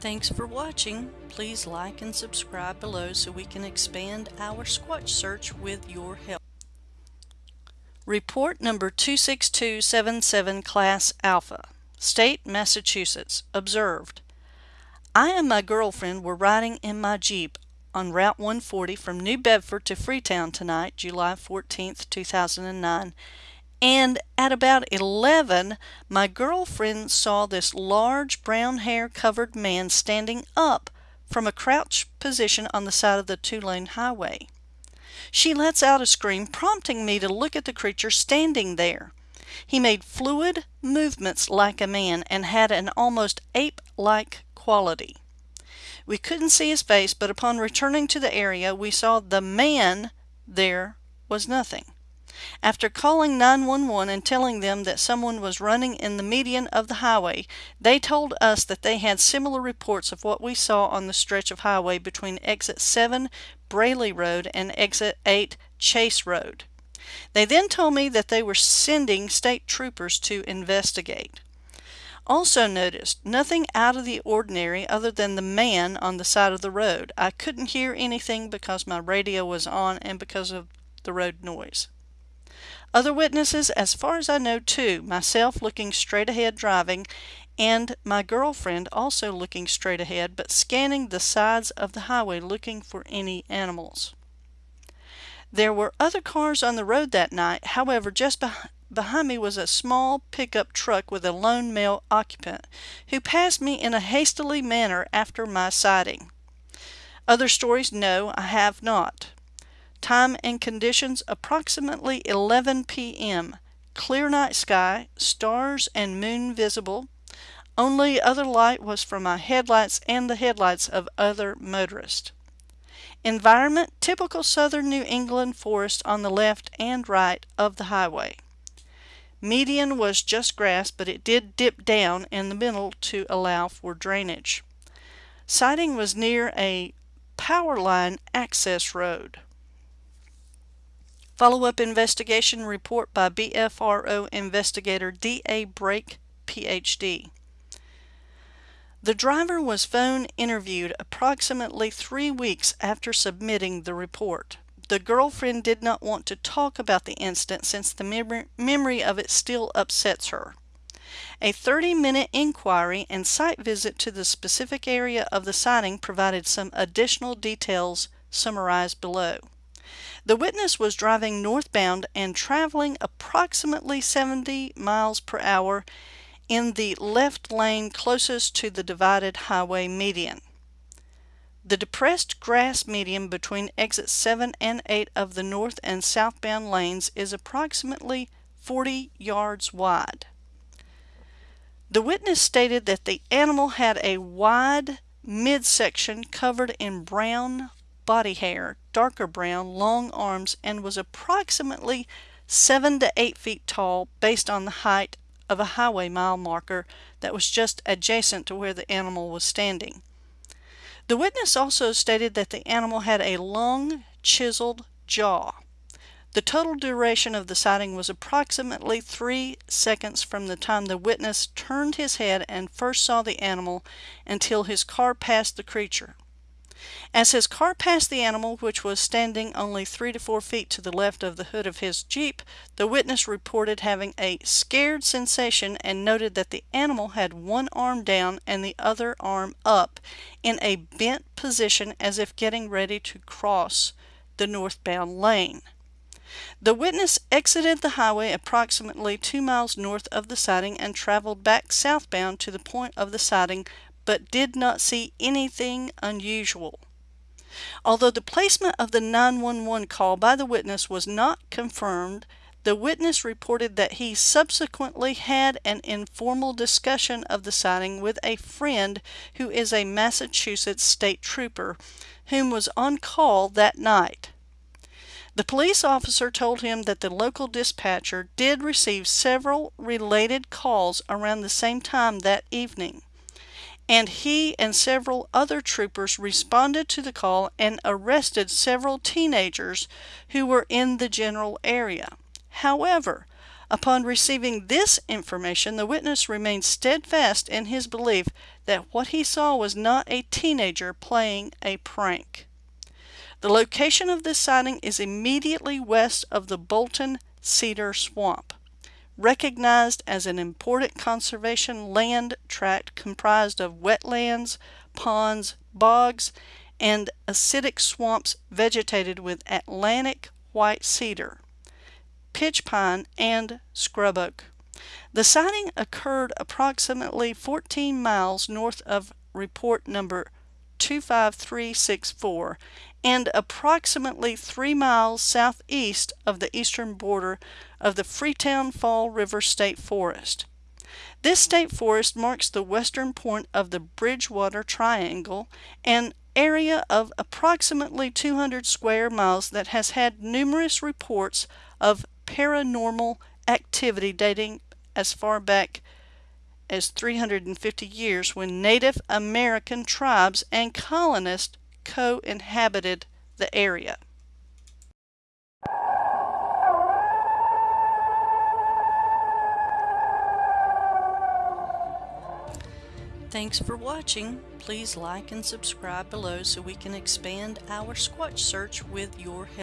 Thanks for watching. Please like and subscribe below so we can expand our Squatch search with your help. Report number 26277 Class Alpha. State, Massachusetts. Observed. I and my girlfriend were riding in my Jeep on Route 140 from New Bedford to Freetown tonight, July 14, 2009, and at about 11, my girlfriend saw this large brown hair covered man standing up from a crouched position on the side of the two lane highway. She lets out a scream, prompting me to look at the creature standing there. He made fluid movements like a man and had an almost ape like quality. We couldn't see his face, but upon returning to the area, we saw the man there was nothing. After calling 911 and telling them that someone was running in the median of the highway, they told us that they had similar reports of what we saw on the stretch of highway between exit 7 Braley Road and exit 8 Chase Road. They then told me that they were sending state troopers to investigate. Also noticed nothing out of the ordinary other than the man on the side of the road. I couldn't hear anything because my radio was on and because of the road noise. Other witnesses, as far as I know, two myself looking straight ahead driving, and my girlfriend also looking straight ahead but scanning the sides of the highway looking for any animals. There were other cars on the road that night, however, just behind me was a small pickup truck with a lone male occupant who passed me in a hastily manner after my sighting. Other stories? No, I have not. Time and conditions approximately 11 p.m. Clear night sky, stars and moon visible. Only other light was from my headlights and the headlights of other motorists. Environment typical southern New England forest on the left and right of the highway. Median was just grass, but it did dip down in the middle to allow for drainage. Sighting was near a power line access road. Follow-up investigation report by BFRO investigator D.A. Brake, Ph.D. The driver was phone interviewed approximately three weeks after submitting the report. The girlfriend did not want to talk about the incident since the mem memory of it still upsets her. A 30-minute inquiry and site visit to the specific area of the sighting provided some additional details summarized below. The witness was driving northbound and traveling approximately 70 miles per hour in the left lane closest to the divided highway median. The depressed grass median between exit 7 and 8 of the north and southbound lanes is approximately 40 yards wide. The witness stated that the animal had a wide midsection covered in brown body hair, darker brown, long arms, and was approximately 7 to 8 feet tall based on the height of a highway mile marker that was just adjacent to where the animal was standing. The witness also stated that the animal had a long, chiseled jaw. The total duration of the sighting was approximately three seconds from the time the witness turned his head and first saw the animal until his car passed the creature. As his car passed the animal, which was standing only three to four feet to the left of the hood of his Jeep, the witness reported having a scared sensation and noted that the animal had one arm down and the other arm up in a bent position as if getting ready to cross the northbound lane. The witness exited the highway approximately two miles north of the sighting and traveled back southbound to the point of the sighting but did not see anything unusual. Although the placement of the 911 call by the witness was not confirmed, the witness reported that he subsequently had an informal discussion of the sighting with a friend who is a Massachusetts state trooper whom was on call that night. The police officer told him that the local dispatcher did receive several related calls around the same time that evening and he and several other troopers responded to the call and arrested several teenagers who were in the general area. However, Upon receiving this information, the witness remained steadfast in his belief that what he saw was not a teenager playing a prank. The location of this sighting is immediately west of the Bolton Cedar Swamp, recognized as an important conservation land tract comprised of wetlands, ponds, bogs, and acidic swamps vegetated with Atlantic white cedar pitch pine, and scrub oak. The sighting occurred approximately 14 miles north of report number 25364 and approximately 3 miles southeast of the eastern border of the Freetown Fall River State Forest. This state forest marks the western point of the Bridgewater Triangle, an area of approximately 200 square miles that has had numerous reports of paranormal activity dating as far back as 350 years when Native American tribes and colonists co-inhabited the area. Thanks for watching. Please like and subscribe below so we can expand our Squatch search with your help.